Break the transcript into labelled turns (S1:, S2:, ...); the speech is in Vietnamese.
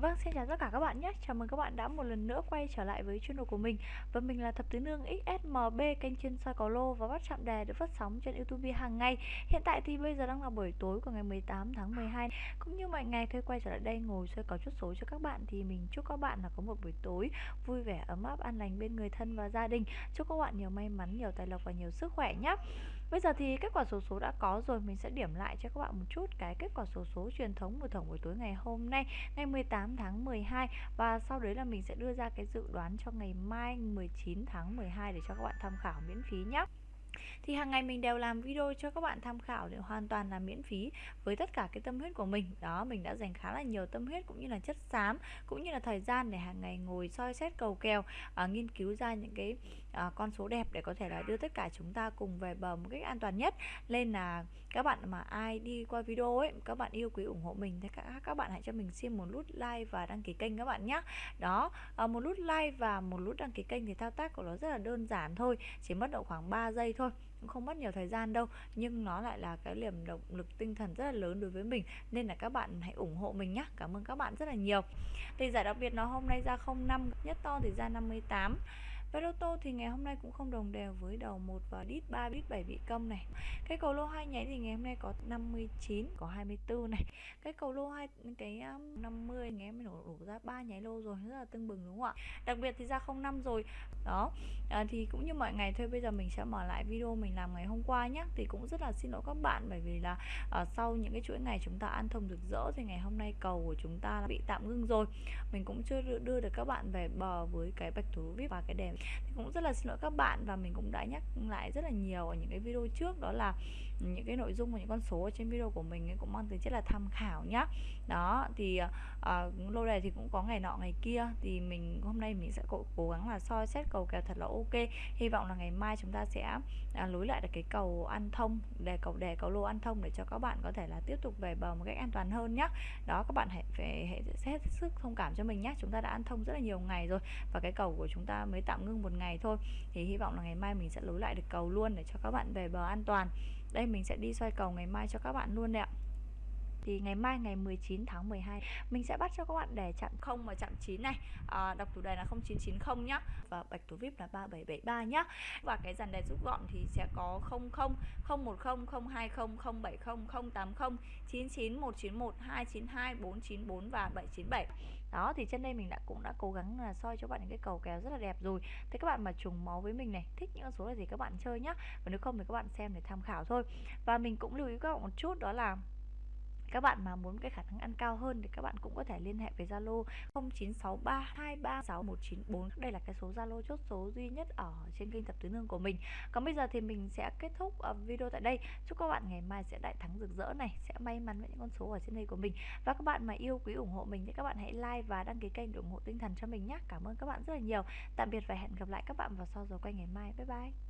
S1: Vâng, xin chào tất cả các bạn nhé. Chào mừng các bạn đã một lần nữa quay trở lại với channel của mình. Và mình là Thập Tứ Nương XSMB, kênh chuyên soi cầu lô và bắt chạm đề được phát sóng trên YouTube hàng ngày. Hiện tại thì bây giờ đang là buổi tối của ngày 18 tháng 12. Cũng như mọi ngày thôi quay trở lại đây ngồi soi cầu chốt số cho các bạn thì mình chúc các bạn là có một buổi tối vui vẻ, ấm áp, an lành bên người thân và gia đình. Chúc các bạn nhiều may mắn, nhiều tài lộc và nhiều sức khỏe nhé. Bây giờ thì kết quả số số đã có rồi, mình sẽ điểm lại cho các bạn một chút cái kết quả số số truyền thống của tổng buổi tối ngày hôm nay, ngày 18 tháng 12 và sau đấy là mình sẽ đưa ra cái dự đoán cho ngày mai 19 tháng 12 để cho các bạn tham khảo miễn phí nhé thì hàng ngày mình đều làm video cho các bạn tham khảo để hoàn toàn là miễn phí với tất cả cái tâm huyết của mình. Đó mình đã dành khá là nhiều tâm huyết cũng như là chất xám cũng như là thời gian để hàng ngày ngồi soi xét cầu kèo à, nghiên cứu ra những cái à, con số đẹp để có thể là đưa tất cả chúng ta cùng về bờ một cách an toàn nhất. Nên là các bạn mà ai đi qua video ấy các bạn yêu quý ủng hộ mình thì các các bạn hãy cho mình xin một nút like và đăng ký kênh các bạn nhé đó à, một nút like và một nút đăng ký kênh thì thao tác của nó rất là đơn giản thôi chỉ mất độ khoảng 3 giây thôi cũng không mất nhiều thời gian đâu, nhưng nó lại là cái niềm động lực tinh thần rất là lớn đối với mình, nên là các bạn hãy ủng hộ mình nhé cảm ơn các bạn rất là nhiều. Thì giải đặc biệt nó hôm nay ra 05 nhất to thì ra 58 Vé lô tô thì ngày hôm nay cũng không đồng đều với đầu 1 và đít 3, đít 7 bị câm này. Cái cầu lô hai nháy thì ngày hôm nay có 59, có 24 này. Cái cầu lô hai cái 50 ngày em đổ, đổ ra ba nháy lô rồi, rất là tưng bừng đúng không ạ? Đặc biệt thì ra 05 rồi. Đó. À, thì cũng như mọi ngày thôi bây giờ mình sẽ mở lại video mình làm ngày hôm qua nhé. Thì cũng rất là xin lỗi các bạn bởi vì là à, sau những cái chuỗi ngày chúng ta ăn thông rực rỡ thì ngày hôm nay cầu của chúng ta bị tạm ngưng rồi. Mình cũng chưa đưa được các bạn về bờ với cái bạch thủ vip và cái đèn cũng rất là xin lỗi các bạn và mình cũng đã nhắc lại rất là nhiều ở những cái video trước, đó là những cái nội dung và những con số ở trên video của mình ấy cũng mang tính chất là tham khảo nhá. Đó thì uh, lô đề thì cũng có ngày nọ ngày kia thì mình hôm nay mình sẽ cố, cố gắng là soi xét cầu kèo thật là ok. Hy vọng là ngày mai chúng ta sẽ à, uh, lối lại được cái cầu ăn thông đề cầu đề cầu lô ăn thông để cho các bạn có thể là tiếp tục về bờ một cách an toàn hơn nhá. Đó các bạn hãy phải hãy hết sức thông cảm cho mình nhé chúng ta đã ăn thông rất là nhiều ngày rồi và cái cầu của chúng ta mới tạm ngưng một ngày thôi. Thì hy vọng là ngày mai mình sẽ lối lại được cầu luôn để cho các bạn về bờ an toàn đây mình sẽ đi xoay cầu ngày mai cho các bạn luôn đấy ạ thì ngày mai ngày 19 tháng 12 mình sẽ bắt cho các bạn để chạm 0 và chạm 9 này. À, đọc chủ đề là 0990 nhá. Và bạch thủ vip là 3773 nhá. Và cái dàn đề rút gọn thì sẽ có 00 010 020 070 080 99 191 292 494 và 797 đó thì trên đây mình đã cũng đã cố gắng là soi cho bạn những cái cầu kèo rất là đẹp rồi. Thế các bạn mà trùng máu với mình này thích những con số là gì các bạn chơi nhá. Và nếu không thì các bạn xem để tham khảo thôi. Và mình cũng lưu ý các bạn một chút đó là các bạn mà muốn cái khả năng ăn cao hơn thì các bạn cũng có thể liên hệ với Zalo 0963236194 đây là cái số Zalo chốt số duy nhất ở trên kênh Thập Tứ Nương của mình. Còn bây giờ thì mình sẽ kết thúc ờ, video tại đây. Chúc các bạn ngày mai sẽ đại thắng rực rỡ này, sẽ may mắn với những con số ở trên đây của mình. Và các bạn mà yêu, quý, ủng hộ mình thì các bạn hãy like và đăng ký kênh để ủng hộ tinh thần cho mình nhé cảm ơn các bạn rất là nhiều. Tạm biệt và hẹn gặp lại các bạn vào sau giờ quay ngày mai. Bye bye.